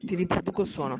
ti riproduco il suono.